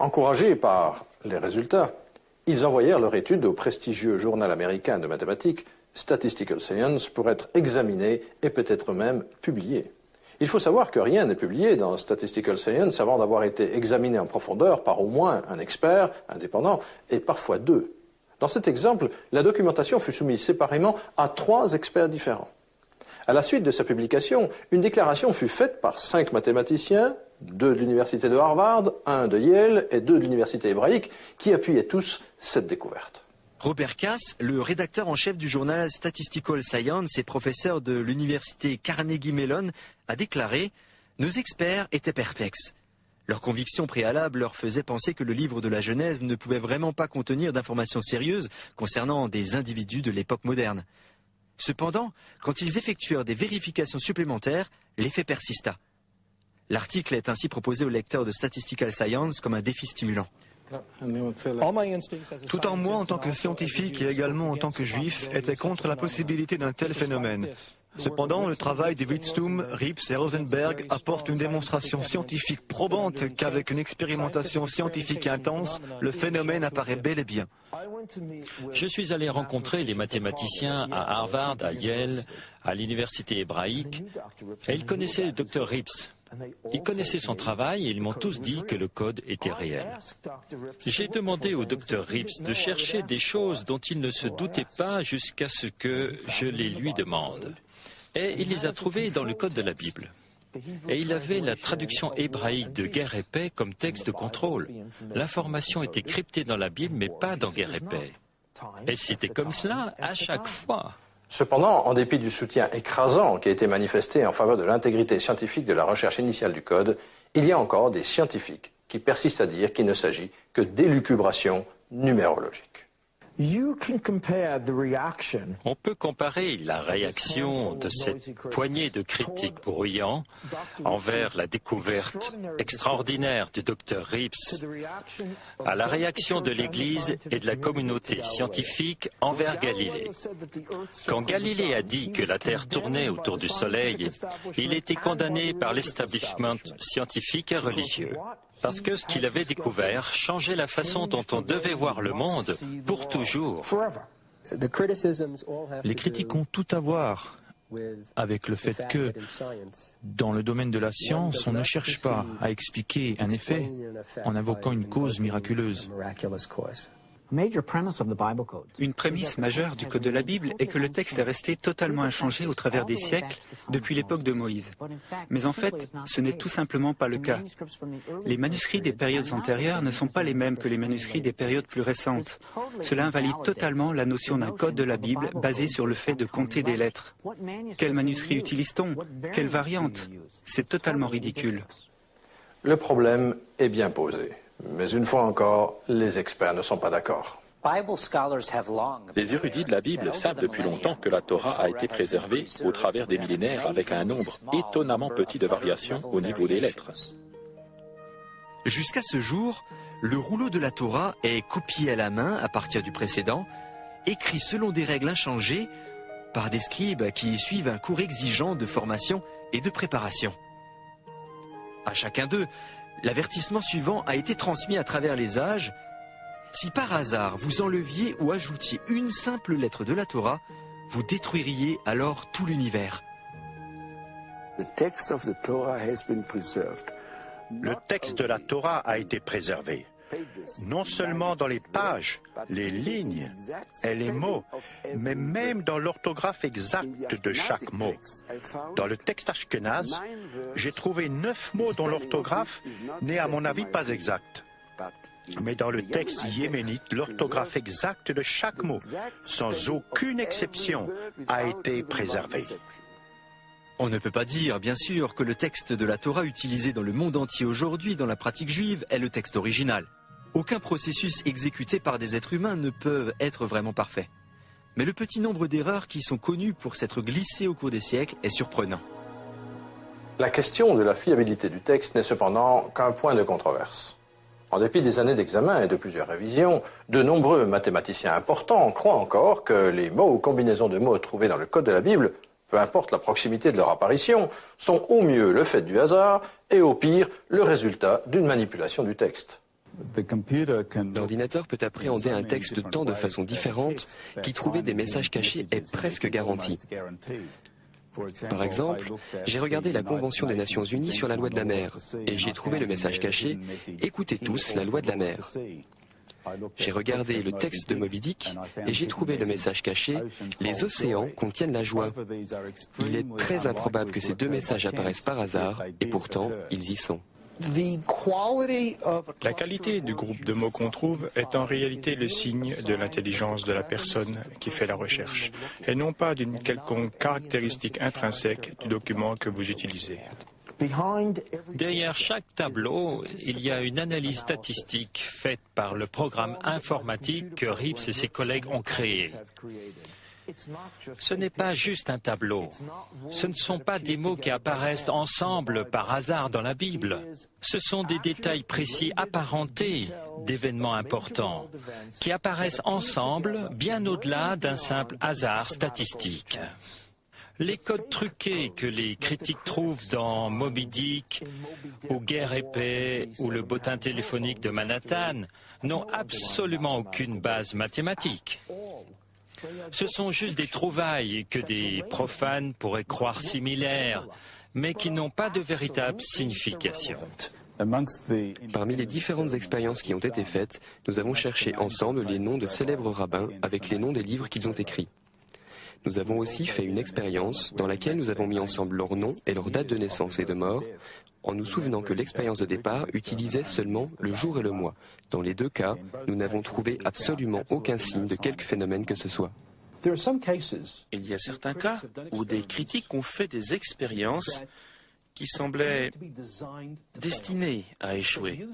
Encouragés par les résultats, ils envoyèrent leur étude au prestigieux journal américain de mathématiques Statistical Science pour être examinée et peut-être même publiée. Il faut savoir que rien n'est publié dans Statistical Science avant d'avoir été examiné en profondeur par au moins un expert indépendant et parfois deux. Dans cet exemple, la documentation fut soumise séparément à trois experts différents. À la suite de sa publication, une déclaration fut faite par cinq mathématiciens, deux de l'université de Harvard, un de Yale et deux de l'université hébraïque, qui appuyaient tous cette découverte. Robert Cass, le rédacteur en chef du journal Statistical Science et professeur de l'université Carnegie Mellon, a déclaré Nos experts étaient perplexes. Leur conviction préalable leur faisait penser que le livre de la Genèse ne pouvait vraiment pas contenir d'informations sérieuses concernant des individus de l'époque moderne. Cependant, quand ils effectuèrent des vérifications supplémentaires, l'effet persista. L'article est ainsi proposé aux lecteurs de Statistical Science comme un défi stimulant. Tout en moi, en tant que scientifique et également en tant que juif, était contre la possibilité d'un tel phénomène. Cependant, le travail de Wittstum, Rips et Rosenberg apporte une démonstration scientifique probante qu'avec une expérimentation scientifique intense, le phénomène apparaît bel et bien. Je suis allé rencontrer les mathématiciens à Harvard, à Yale, à l'université hébraïque, et ils connaissaient le docteur Rips. Ils connaissaient son travail et ils m'ont tous dit que le code était réel. J'ai demandé au docteur Rips de chercher des choses dont il ne se doutait pas jusqu'à ce que je les lui demande. Et il les a trouvées dans le code de la Bible. Et il avait la traduction hébraïque de Guerre et paix comme texte de contrôle. L'information était cryptée dans la Bible, mais pas dans Guerre et paix. Et c'était comme cela à chaque fois. Cependant, en dépit du soutien écrasant qui a été manifesté en faveur de l'intégrité scientifique de la recherche initiale du code, il y a encore des scientifiques qui persistent à dire qu'il ne s'agit que d'élucubration numérologique. On peut comparer la réaction de cette poignée de critiques bruyants envers la découverte extraordinaire du docteur Rips à la réaction de l'Église et de la communauté scientifique envers Galilée. Quand Galilée a dit que la Terre tournait autour du Soleil, il était condamné par l'establishment scientifique et religieux parce que ce qu'il avait découvert changeait la façon dont on devait voir le monde pour toujours. Les critiques ont tout à voir avec le fait que, dans le domaine de la science, on ne cherche pas à expliquer un effet en invoquant une cause miraculeuse. Une prémisse majeure du Code de la Bible est que le texte est resté totalement inchangé au travers des siècles depuis l'époque de Moïse. Mais en fait, ce n'est tout simplement pas le cas. Les manuscrits des périodes antérieures ne sont pas les mêmes que les manuscrits des périodes plus récentes. Cela invalide totalement la notion d'un Code de la Bible basé sur le fait de compter des lettres. Quel manuscrit utilise-t-on? Quelle variante? C'est totalement ridicule. Le problème est bien posé. Mais une fois encore, les experts ne sont pas d'accord. Les érudits de la Bible savent depuis longtemps que la Torah a été préservée au travers des millénaires avec un nombre étonnamment petit de variations au niveau des lettres. Jusqu'à ce jour, le rouleau de la Torah est copié à la main à partir du précédent, écrit selon des règles inchangées par des scribes qui suivent un cours exigeant de formation et de préparation. À chacun d'eux, L'avertissement suivant a été transmis à travers les âges. Si par hasard vous enleviez ou ajoutiez une simple lettre de la Torah, vous détruiriez alors tout l'univers. Le texte de la Torah a été préservé non seulement dans les pages, les lignes et les mots, mais même dans l'orthographe exacte de chaque mot. Dans le texte ashkenaz, j'ai trouvé neuf mots dont l'orthographe n'est à mon avis pas exacte. Mais dans le texte yéménite, l'orthographe exacte de chaque mot, sans aucune exception, a été préservée. On ne peut pas dire, bien sûr, que le texte de la Torah utilisé dans le monde entier aujourd'hui dans la pratique juive est le texte original. Aucun processus exécuté par des êtres humains ne peut être vraiment parfait. Mais le petit nombre d'erreurs qui sont connues pour s'être glissées au cours des siècles est surprenant. La question de la fiabilité du texte n'est cependant qu'un point de controverse. En dépit des années d'examen et de plusieurs révisions, de nombreux mathématiciens importants croient encore que les mots ou combinaisons de mots trouvés dans le code de la Bible, peu importe la proximité de leur apparition, sont au mieux le fait du hasard et au pire le résultat d'une manipulation du texte. L'ordinateur peut appréhender un texte de tant de façons différentes qu'y trouver des messages cachés est presque garanti. Par exemple, j'ai regardé la Convention des Nations Unies sur la loi de la mer et j'ai trouvé le message caché Écoutez tous la loi de la mer. J'ai regardé le texte de Moby Dick et j'ai trouvé le message caché Les océans contiennent la joie. Il est très improbable que ces deux messages apparaissent par hasard et pourtant ils y sont. La qualité du groupe de mots qu'on trouve est en réalité le signe de l'intelligence de la personne qui fait la recherche, et non pas d'une quelconque caractéristique intrinsèque du document que vous utilisez. Derrière chaque tableau, il y a une analyse statistique faite par le programme informatique que Rips et ses collègues ont créé. Ce n'est pas juste un tableau. Ce ne sont pas des mots qui apparaissent ensemble par hasard dans la Bible. Ce sont des détails précis apparentés d'événements importants qui apparaissent ensemble bien au-delà d'un simple hasard statistique. Les codes truqués que les critiques trouvent dans Moby Dick, ou Guerre épée ou le bottin téléphonique de Manhattan n'ont absolument aucune base mathématique. Ce sont juste des trouvailles que des profanes pourraient croire similaires, mais qui n'ont pas de véritable signification. Parmi les différentes expériences qui ont été faites, nous avons cherché ensemble les noms de célèbres rabbins avec les noms des livres qu'ils ont écrits. Nous avons aussi fait une expérience dans laquelle nous avons mis ensemble leurs noms et leur date de naissance et de mort, en nous souvenant que l'expérience de départ utilisait seulement le jour et le mois. Dans les deux cas, nous n'avons trouvé absolument aucun signe de quelque phénomène que ce soit. Il y a certains cas où des critiques ont fait des expériences qui semblaient destinés à échouer.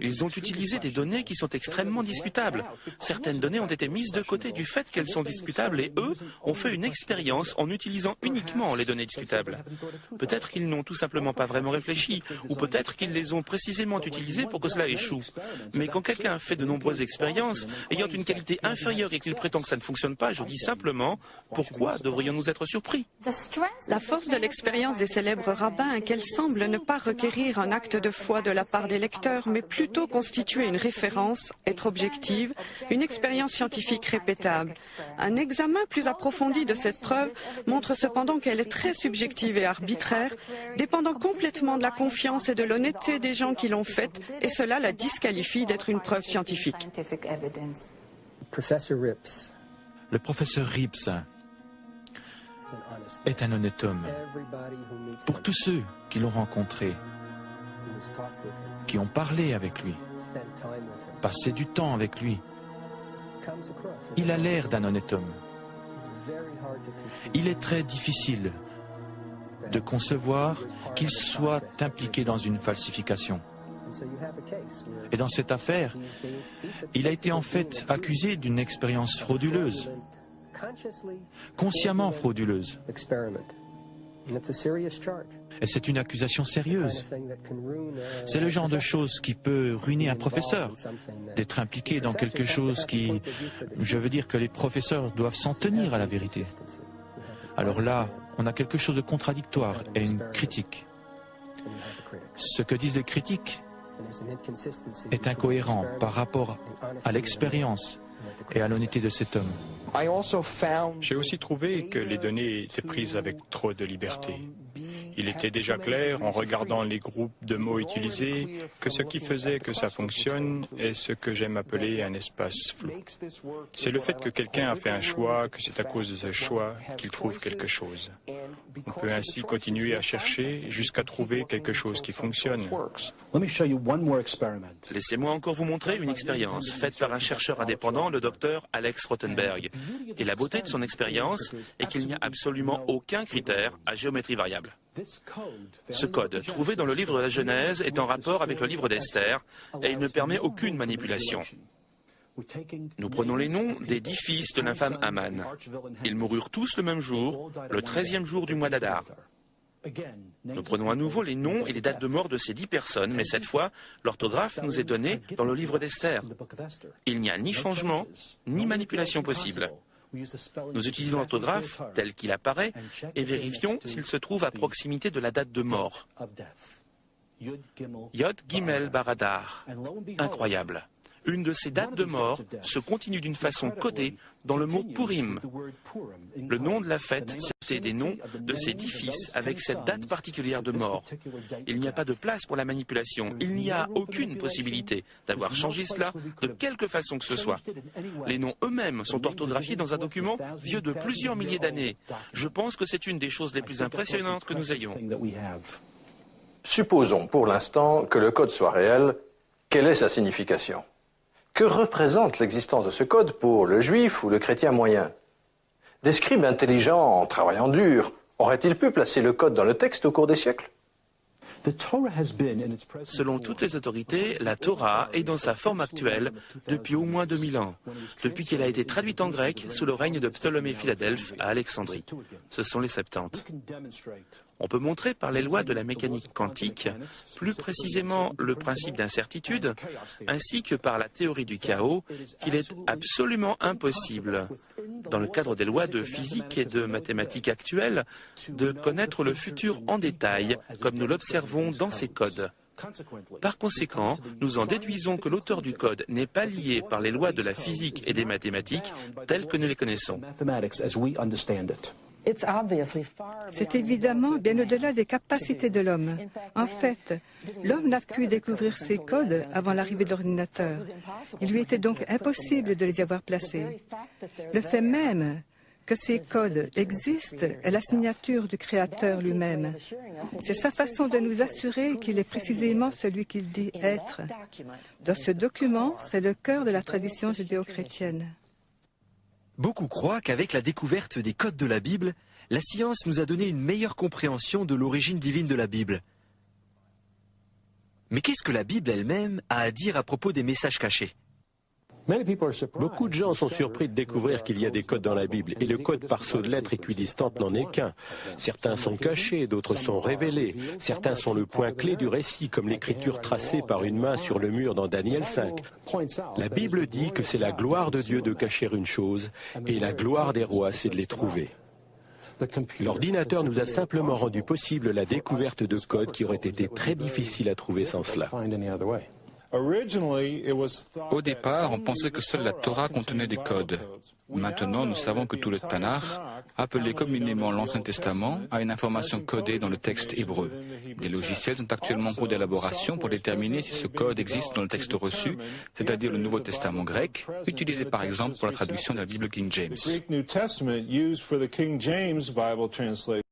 Ils ont utilisé des données qui sont extrêmement discutables. Certaines données ont été mises de côté du fait qu'elles sont discutables et eux ont fait une expérience en utilisant uniquement les données discutables. Peut-être qu'ils n'ont tout simplement pas vraiment réfléchi ou peut-être qu'ils les ont précisément utilisées pour que cela échoue. Mais quand quelqu'un fait de nombreuses expériences ayant une qualité inférieure et qu'il prétend que ça ne fonctionne pas, je dis simplement pourquoi devrions-nous être surpris? La force de l'expérience des célèbres rabbins qu'elle semble ne pas requérir un acte de foi de la part des lecteurs, mais plutôt constituer une référence, être objective, une expérience scientifique répétable. Un examen plus approfondi de cette preuve montre cependant qu'elle est très subjective et arbitraire, dépendant complètement de la confiance et de l'honnêteté des gens qui l'ont faite, et cela la disqualifie d'être une preuve scientifique. Le professeur Rips est un honnête homme. Pour tous ceux qui l'ont rencontré, qui ont parlé avec lui, passé du temps avec lui, il a l'air d'un honnête homme. Il est très difficile de concevoir qu'il soit impliqué dans une falsification. Et dans cette affaire, il a été en fait accusé d'une expérience frauduleuse consciemment frauduleuse. Et c'est une accusation sérieuse. C'est le genre de chose qui peut ruiner un professeur, d'être impliqué dans quelque chose qui... Je veux dire que les professeurs doivent s'en tenir à la vérité. Alors là, on a quelque chose de contradictoire et une critique. Ce que disent les critiques est incohérent par rapport à l'expérience et à l'honnêteté de cet homme. J'ai aussi trouvé que les données étaient prises avec trop de liberté. Il était déjà clair, en regardant les groupes de mots utilisés, que ce qui faisait que ça fonctionne est ce que j'aime appeler un espace flou. C'est le fait que quelqu'un a fait un choix, que c'est à cause de ce choix qu'il trouve quelque chose. On peut ainsi continuer à chercher jusqu'à trouver quelque chose qui fonctionne. Laissez-moi encore vous montrer une expérience faite par un chercheur indépendant, le docteur Alex Rothenberg. Et la beauté de son expérience est qu'il n'y a absolument aucun critère à géométrie variable. Ce code, trouvé dans le livre de la Genèse, est en rapport avec le livre d'Esther et il ne permet aucune manipulation. Nous prenons les noms des dix fils de l'infâme Aman. Ils moururent tous le même jour, le treizième jour du mois d'Adar. Nous prenons à nouveau les noms et les dates de mort de ces dix personnes, mais cette fois, l'orthographe nous est donnée dans le livre d'Esther. Il n'y a ni changement, ni manipulation possible. Nous utilisons l'orthographe tel qu'il apparaît et vérifions s'il se trouve à proximité de la date de mort. Yod Gimel Baradar. Incroyable. Une de ces dates de mort se continue d'une façon codée dans le mot Purim. Le nom de la fête, c'était des noms de ces dix fils avec cette date particulière de mort. Il n'y a pas de place pour la manipulation. Il n'y a aucune possibilité d'avoir changé cela de quelque façon que ce soit. Les noms eux-mêmes sont orthographiés dans un document vieux de plusieurs milliers d'années. Je pense que c'est une des choses les plus impressionnantes que nous ayons. Supposons pour l'instant que le code soit réel. Quelle est sa signification? Que représente l'existence de ce code pour le juif ou le chrétien moyen? Des scribes intelligents, en travaillant dur, auraient-ils pu placer le code dans le texte au cours des siècles? Selon toutes les autorités, la Torah est dans sa forme actuelle depuis au moins 2000 ans, depuis qu'elle a été traduite en grec sous le règne de Ptolémée Philadelphe à Alexandrie. Ce sont les Septante. On peut montrer par les lois de la mécanique quantique, plus précisément le principe d'incertitude, ainsi que par la théorie du chaos, qu'il est absolument impossible, dans le cadre des lois de physique et de mathématiques actuelles, de connaître le futur en détail, comme nous l'observons dans ces codes. Par conséquent, nous en déduisons que l'auteur du code n'est pas lié par les lois de la physique et des mathématiques telles que nous les connaissons. C'est évidemment bien au-delà des capacités de l'homme. En fait, l'homme n'a pu découvrir ces codes avant l'arrivée de l'ordinateur. Il lui était donc impossible de les avoir placés. Le fait même que ces codes existent est la signature du Créateur lui-même. C'est sa façon de nous assurer qu'il est précisément celui qu'il dit être. Dans ce document, c'est le cœur de la tradition judéo-chrétienne. Beaucoup croient qu'avec la découverte des codes de la Bible, la science nous a donné une meilleure compréhension de l'origine divine de la Bible. Mais qu'est-ce que la Bible elle-même a à dire à propos des messages cachés? Beaucoup de gens sont surpris de découvrir qu'il y a des codes dans la Bible, et le code par saut de lettres équidistante n'en est qu'un. Certains sont cachés, d'autres sont révélés, certains sont le point clé du récit, comme l'écriture tracée par une main sur le mur dans Daniel 5. La Bible dit que c'est la gloire de Dieu de cacher une chose, et la gloire des rois, c'est de les trouver. L'ordinateur nous a simplement rendu possible la découverte de codes qui auraient été très difficiles à trouver sans cela. Au départ, on pensait que seule la Torah contenait des codes. Maintenant, nous savons que tout le Tanakh, appelé communément l'Ancien Testament, a une information codée dans le texte hébreu. Des logiciels sont actuellement en cours d'élaboration pour déterminer si ce code existe dans le texte reçu, c'est-à-dire le Nouveau Testament grec, utilisé par exemple pour la traduction de la Bible King James.